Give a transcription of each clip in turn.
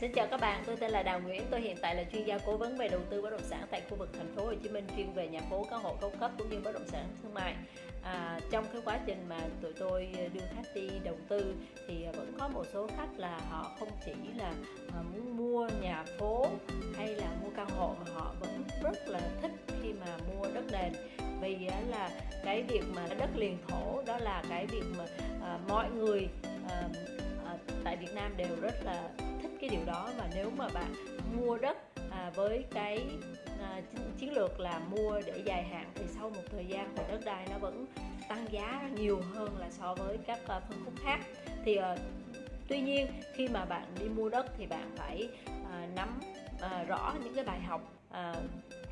Xin chào các bạn, tôi tên là Đào Nguyễn, tôi hiện tại là chuyên gia cố vấn về đầu tư bất động sản tại khu vực thành phố Hồ Chí Minh chuyên về nhà phố, căn hộ cao cấp cũng như bất động sản thương mại. À, trong cái quá trình mà tụi tôi đưa khách đi đầu tư thì vẫn có một số khách là họ không chỉ là à, muốn mua nhà phố hay là mua căn hộ mà họ vẫn rất là thích khi mà mua đất nền vì là cái việc mà đất liền thổ đó là cái việc mà à, mọi người à, à, tại Việt Nam đều rất là thích cái điều đó và nếu mà bạn mua đất à, với cái à, chiến lược là mua để dài hạn thì sau một thời gian thì đất đai nó vẫn tăng giá nhiều hơn là so với các à, phân khúc khác. Thì à, tuy nhiên khi mà bạn đi mua đất thì bạn phải à, nắm à, rõ những cái bài học à,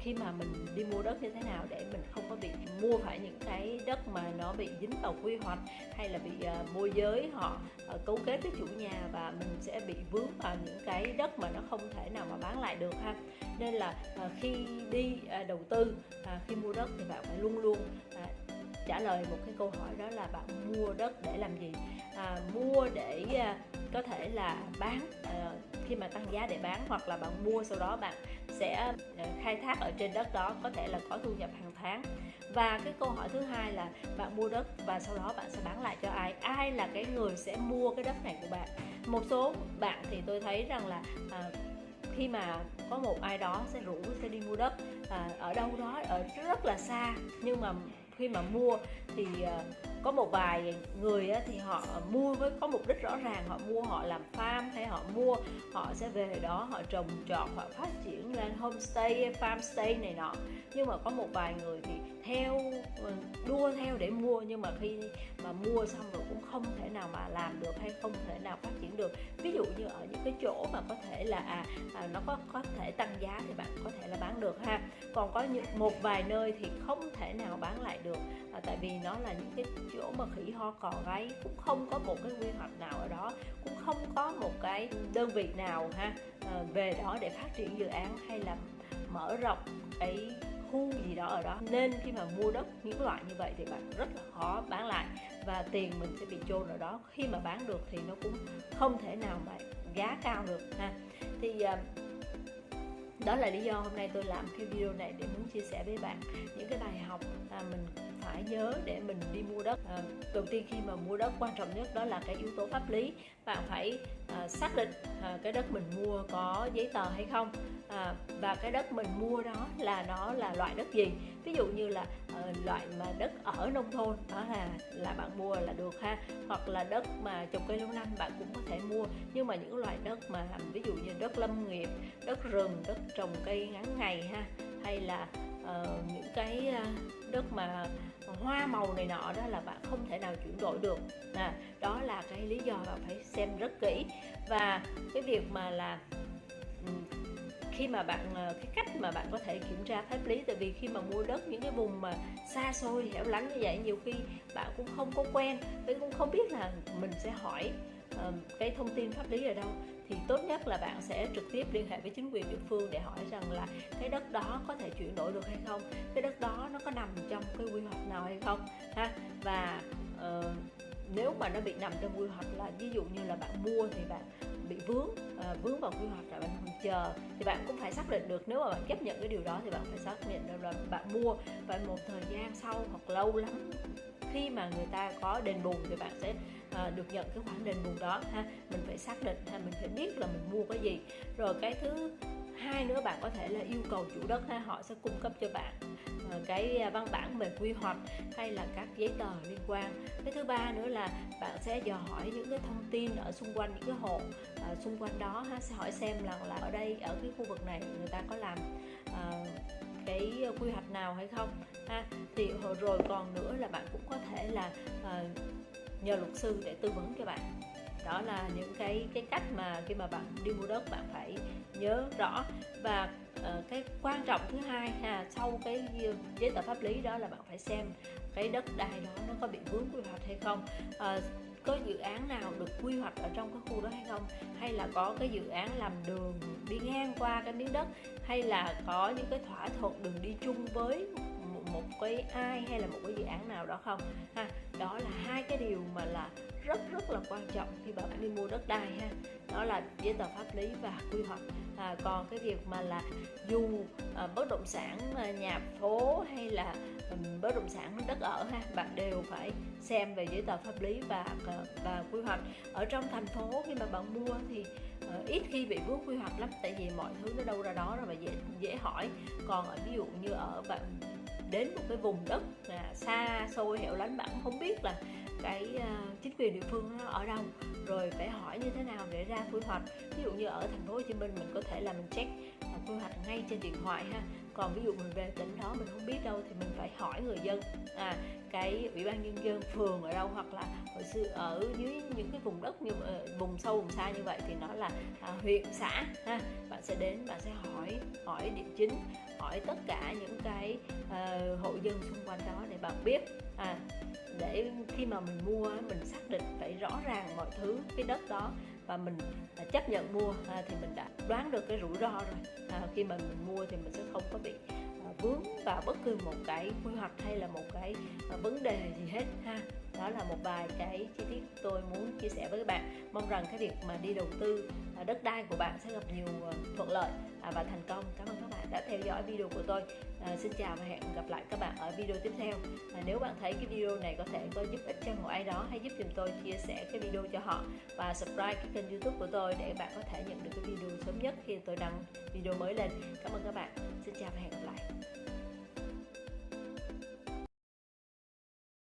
khi mà mình đi mua đất như thế nào để mình không có bị mua phải những cái đất mà nó bị dính vào quy hoạch hay là bị uh, môi giới họ uh, cấu kết với chủ nhà và mình sẽ bị vướng vào những cái đất mà nó không thể nào mà bán lại được ha. Nên là uh, khi đi uh, đầu tư uh, khi mua đất thì bạn phải luôn luôn uh, trả lời một cái câu hỏi đó là bạn mua đất để làm gì? À, mua để à, có thể là bán à, khi mà tăng giá để bán hoặc là bạn mua sau đó bạn sẽ ờ, khai thác ở trên đất đó có thể là có thu nhập hàng tháng. Và cái câu hỏi thứ hai là bạn mua đất và sau đó bạn sẽ bán lại cho ai? Ai là cái người sẽ mua cái đất này của bạn? Một số bạn thì tôi thấy rằng là à, khi mà có một ai đó sẽ rủ sẽ đi mua đất à, ở đâu đó ở rất là xa nhưng mà khi mà mua thì ờ, có một vài người thì họ mua với có mục đích rõ ràng, họ mua, họ làm farm hay họ mua, họ sẽ về đó họ trồng trọt, họ phát triển lên homestay, farm stay này nọ. Nhưng mà có một vài người thì theo ờ, đua theo để mua, nhưng mà khi mà mua xong rồi cũng không thể nào mà làm được hay không thể nào phát triển được. Ví dụ như ở những cái chỗ mà có thể là à, à nó có có thể tăng giá thì bạn có thể là bán được ha. Còn có những một vài nơi thì không thể nào bán lại được à, tại vì nó là những cái chỗ mà khỉ ho cò gáy cũng không có một cái quy hoạch nào ở đó cũng không có một cái đơn vị nào ha à, về đó để phát triển dự án hay là mở rộng cái khu gì đó ở đó. Nên khi mà mua đất những loại như vậy thì bạn rất là khó bán lại và tiền mình sẽ bị chôn ở đó. Khi mà bán được thì nó cũng không thể nào mà giá cao được, ha. Thì ờ, đó là lý do hôm nay tôi làm cái video này để muốn chia sẻ với bạn những cái bài học mà mình phải nhớ để mình đi mua đất. À, đầu tiên khi mà mua đất quan trọng nhất đó là cái yếu tố pháp lý. Bạn phải à, xác định à, cái đất mình mua có giấy tờ hay không. À, và cái đất mình mua đó là nó là loại đất gì? Ví dụ như là uh, loại mà đất ở nông thôn đó là là bạn mua là được ha. Hoặc là đất mà trồng cây lâu năm bạn cũng có thể mua. Nhưng mà những loại đất mà ví dụ như đất lâm nghiệp đất rừng đất trồng cây ngắn ngày ha. Hay là uh, những cái uh, đất mà hoa màu này nọ đó là bạn không thể nào chuyển đổi được. À, đó là cái lý do bạn phải xem rất kỹ. Và cái việc mà là khi mà bạn ờ, cái cách mà bạn có thể kiểm tra pháp lý tại vì khi mà mua đất những cái vùng mà xa xôi hẻo lánh như vậy nhiều khi bạn cũng không có quen với cũng không biết là mình sẽ hỏi cái thông tin pháp lý ở đâu? Thì tốt nhất là bạn sẽ trực tiếp liên hệ với chính quyền địa phương để hỏi rằng là cái đất đó có thể chuyển đổi được hay không? Cái đất đó nó có nằm trong cái quy hoạch nào hay không? Ha và uh, nếu mà nó bị nằm trong quy hoạch là ví dụ như là bạn mua thì bạn bị vướng uh, vướng vào quy hoạch là bạn còn chờ thì bạn cũng phải xác định được. Nếu mà bạn chấp nhận cái điều đó thì bạn phải xác định được là bạn mua. Và một thời gian sau hoặc lâu lắm khi mà người ta có đền bù thì bạn sẽ à, được nhận cái khoản đền bù đó ha. Mình phải xác định ha mình phải biết là mình mua cái gì. Rồi cái thứ hai nữa bạn có thể là yêu cầu chủ đất ha họ sẽ cung cấp cho bạn ờ, cái à, văn bản về quy hoạch hay là các giấy tờ liên quan. Cái thứ ba nữa là bạn sẽ dò hỏi những cái thông tin ở xung quanh những cái hộ à, xung quanh đó ha sẽ hỏi xem là là ở đây ở cái khu vực này người ta có làm à, cái quy hoạch nào hay không ha. Thì rồi còn nữa là bạn cũng có thể là à, nhờ luật sư để tư vấn cho bạn. Đó là những cái cái cách mà khi mà bạn đi mua đất bạn phải nhớ rõ. Và uh, cái quan trọng thứ hai ha sau cái giấy tờ pháp lý đó là bạn phải xem cái đất đai đó nó có bị vướng quy hoạch hay không. Uh, có dự án nào được quy hoạch ở trong cái khu đó hay không? Hay là có cái dự án làm đường đi ngang qua cái miếng đất? Hay là có những cái thỏa thuận đường đi chung với một cái ai hay là một cái dự án nào đó không? Ha đó là hai cái điều mà là rất rất là quan trọng khi bạn đi mua đất đai ha. Đó là giấy tờ pháp lý và quy hoạch. À, còn cái việc mà là dù à, bất động sản à, nhà phố hay là um, bất động sản đất ở ha bạn đều phải xem về giấy tờ pháp lý và à, và quy hoạch. Ở trong thành phố khi mà bạn mua thì à, ít khi bị vướng quy hoạch lắm tại vì mọi thứ nó đâu ra đó rồi và dễ dễ hỏi. Còn ở ví dụ như ở bạn đến một cái vùng đất là xa xôi hẻo lánh bạn không biết là cái uh, chính quyền địa phương nó ở đâu. Rồi phải hỏi như thế nào để ra quy hoạch. Ví dụ như ở thành phố Hồ Chí Minh mình có thể là mình check uh, quy hoạch ngay trên điện thoại ha. Còn ví dụ mình về tỉnh đó mình không biết đâu thì mình phải hỏi người dân à cái ủy ban nhân dân phường ở đâu hoặc là ở xưa ở dưới những cái vùng đất như ờ, vùng sâu vùng xa như vậy thì nó là à, huyện xã ha. Bạn sẽ đến bạn sẽ hỏi hỏi địa chính hỏi tất cả những cái uh, hộ dân xung quanh đó để bạn biết. À để khi mà mình mua mình xác định phải rõ ràng mọi thứ cái đất đó và mình à, chấp nhận mua à, thì mình đã đoán được cái rủi ro rồi. À, khi mà mình mua thì mình sẽ không có bị à, vướng vào bất cứ một cái quy hoạch hay là một cái à, vấn đề gì hết ha đó là một vài cái chi tiết tôi muốn chia sẻ với các bạn. Mong rằng cái việc mà đi đầu tư à, đất đai của bạn sẽ gặp nhiều à, thuận lợi à, và thành công. Cảm ơn các bạn đã theo dõi video của tôi. À, xin chào và hẹn gặp lại các bạn ở video tiếp theo. À, nếu bạn thấy cái video này có thể có giúp ích cho một ai đó hãy giúp giùm tôi chia sẻ cái video cho họ và subscribe cái kênh youtube của tôi để bạn có thể nhận được cái video sớm nhất khi tôi đăng video mới lên. Cảm ơn các bạn. Xin chào và hẹn gặp lại.